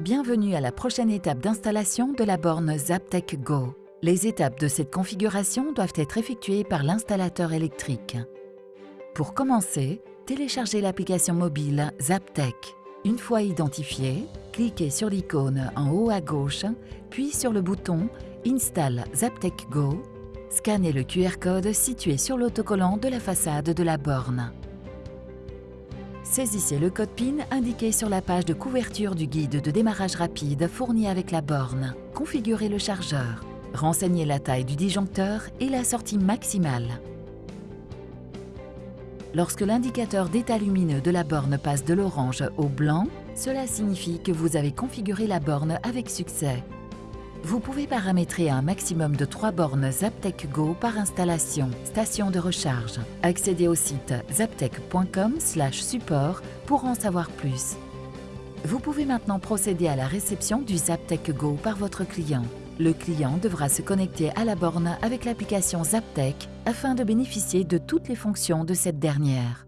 Bienvenue à la prochaine étape d'installation de la borne Zaptec Go. Les étapes de cette configuration doivent être effectuées par l'installateur électrique. Pour commencer, téléchargez l'application mobile Zaptec. Une fois identifié, cliquez sur l'icône en haut à gauche, puis sur le bouton Install Zaptec Go. Scannez le QR code situé sur l'autocollant de la façade de la borne. Saisissez le code PIN indiqué sur la page de couverture du guide de démarrage rapide fourni avec la borne. Configurez le chargeur. Renseignez la taille du disjoncteur et la sortie maximale. Lorsque l'indicateur d'état lumineux de la borne passe de l'orange au blanc, cela signifie que vous avez configuré la borne avec succès. Vous pouvez paramétrer un maximum de 3 bornes Zaptec Go par installation, station de recharge. Accédez au site zaptec.com/support pour en savoir plus. Vous pouvez maintenant procéder à la réception du Zaptec Go par votre client. Le client devra se connecter à la borne avec l'application Zaptec afin de bénéficier de toutes les fonctions de cette dernière.